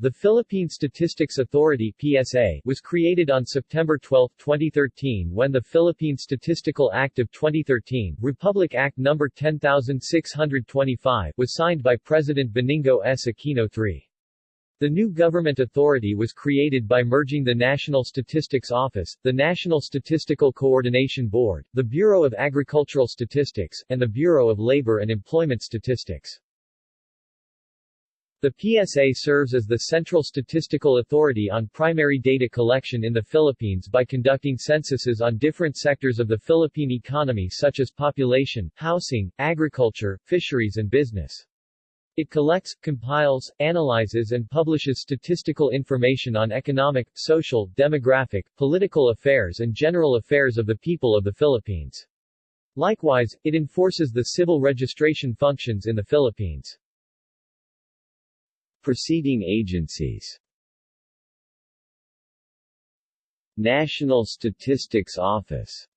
The Philippine Statistics Authority PSA was created on September 12, 2013 when the Philippine Statistical Act of 2013, Republic Act No. 10625, was signed by President Benigno S. Aquino III. The new government authority was created by merging the National Statistics Office, the National Statistical Coordination Board, the Bureau of Agricultural Statistics, and the Bureau of Labor and Employment Statistics. The PSA serves as the central statistical authority on primary data collection in the Philippines by conducting censuses on different sectors of the Philippine economy such as population, housing, agriculture, fisheries and business. It collects, compiles, analyzes and publishes statistical information on economic, social, demographic, political affairs and general affairs of the people of the Philippines. Likewise, it enforces the civil registration functions in the Philippines. Preceding agencies National Statistics Office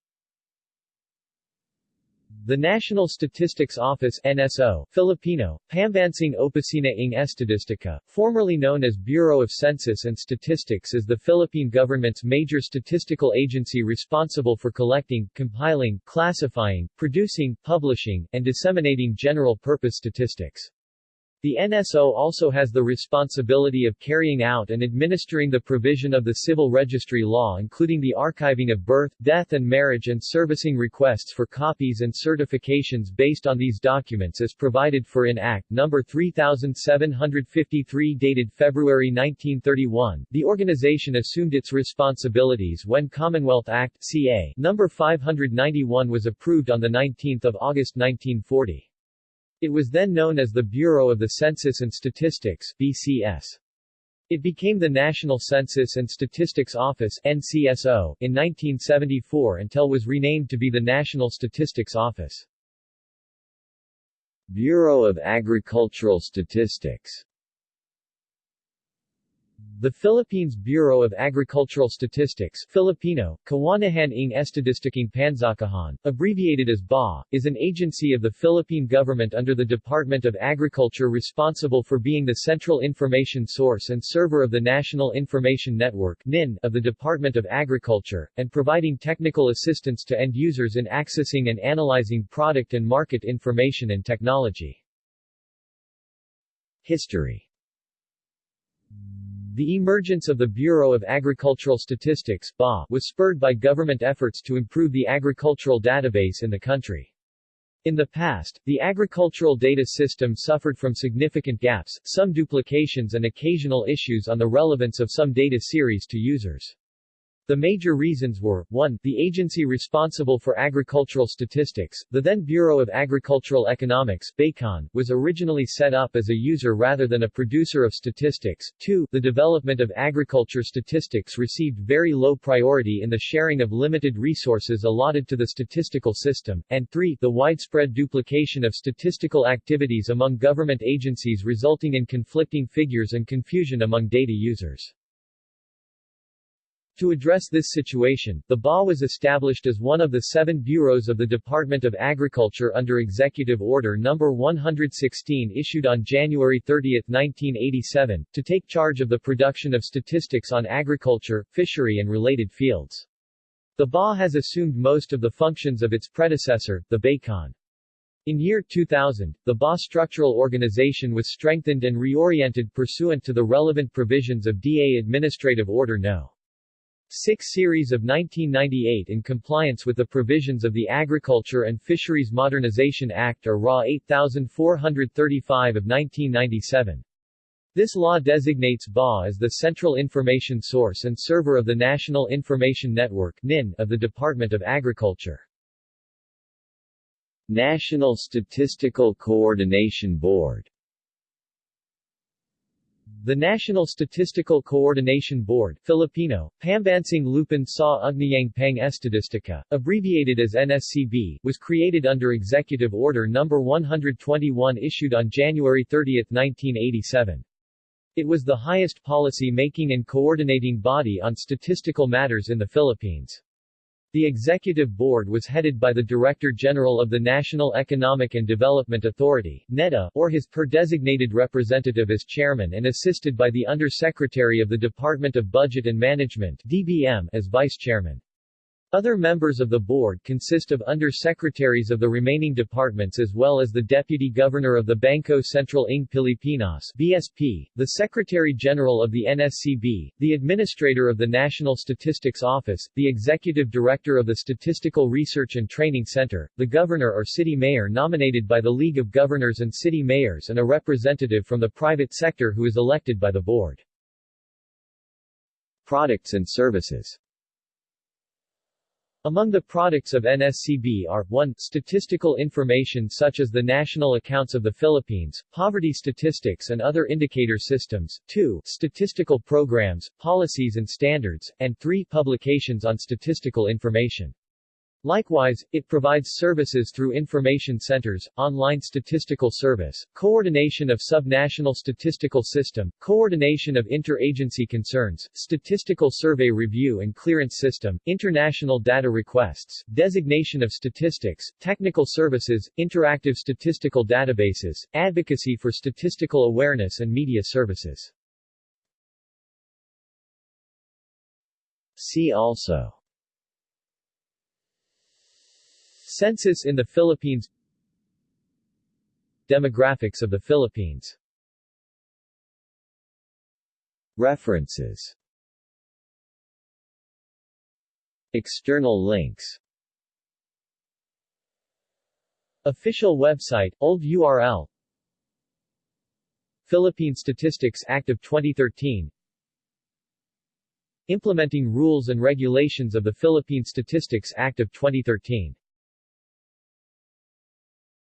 the National Statistics Office NSO, Filipino, Pambansang Opisina ng Estadistika, formerly known as Bureau of Census and Statistics is the Philippine government's major statistical agency responsible for collecting, compiling, classifying, producing, publishing, and disseminating general-purpose statistics. The NSO also has the responsibility of carrying out and administering the provision of the civil registry law including the archiving of birth, death and marriage and servicing requests for copies and certifications based on these documents as provided for in Act No. 3753 dated February 1931. The organization assumed its responsibilities when Commonwealth Act CA No. 591 was approved on 19 August 1940. It was then known as the Bureau of the Census and Statistics BCS. It became the National Census and Statistics Office NCSO in 1974 until was renamed to be the National Statistics Office. Bureau of Agricultural Statistics the Philippines Bureau of Agricultural Statistics Filipino, Kawanihan ng Estadistikang Pansakahan, abbreviated as BA, is an agency of the Philippine government under the Department of Agriculture responsible for being the central information source and server of the National Information Network NIN of the Department of Agriculture, and providing technical assistance to end users in accessing and analyzing product and market information and technology. History the emergence of the Bureau of Agricultural Statistics BA, was spurred by government efforts to improve the agricultural database in the country. In the past, the agricultural data system suffered from significant gaps, some duplications and occasional issues on the relevance of some data series to users. The major reasons were, 1. The agency responsible for agricultural statistics, the then Bureau of Agricultural Economics BACON, was originally set up as a user rather than a producer of statistics. 2. The development of agriculture statistics received very low priority in the sharing of limited resources allotted to the statistical system. And 3. The widespread duplication of statistical activities among government agencies resulting in conflicting figures and confusion among data users. To address this situation, the BA was established as one of the seven bureaus of the Department of Agriculture under Executive Order No. 116 issued on January 30, 1987, to take charge of the production of statistics on agriculture, fishery and related fields. The BA has assumed most of the functions of its predecessor, the BACON. In year 2000, the BA structural organization was strengthened and reoriented pursuant to the relevant provisions of DA Administrative Order No. 6 series of 1998 in compliance with the provisions of the Agriculture and Fisheries Modernization Act or RA 8435 of 1997. This law designates BA as the central information source and server of the National Information Network NIN of the Department of Agriculture. National Statistical Coordination Board the National Statistical Coordination Board Filipino, Pambansang Lupon sa Ugnayang Pang Estadistika, abbreviated as NSCB, was created under Executive Order No. 121 issued on January 30, 1987. It was the highest policy-making and coordinating body on statistical matters in the Philippines. The executive board was headed by the Director General of the National Economic and Development Authority NEDA, or his per-designated representative as chairman and assisted by the Undersecretary of the Department of Budget and Management DBM as vice chairman. Other members of the board consist of under-secretaries of the remaining departments as well as the Deputy Governor of the Bangko Sentral ng Pilipinas BSP, the Secretary-General of the NSCB, the Administrator of the National Statistics Office, the Executive Director of the Statistical Research and Training Center, the Governor or City Mayor nominated by the League of Governors and City Mayors and a representative from the private sector who is elected by the board. Products and services among the products of NSCB are 1. Statistical information such as the national accounts of the Philippines, poverty statistics and other indicator systems, 2. Statistical programs, policies and standards, and 3. Publications on statistical information. Likewise, it provides services through information centers, online statistical service, coordination of subnational statistical system, coordination of interagency concerns, statistical survey review and clearance system, international data requests, designation of statistics, technical services, interactive statistical databases, advocacy for statistical awareness and media services. See also Census in the Philippines. Demographics of the Philippines. References. External links. Official website, old URL Philippine Statistics Act of 2013 Implementing rules and regulations of the Philippine Statistics Act of 2013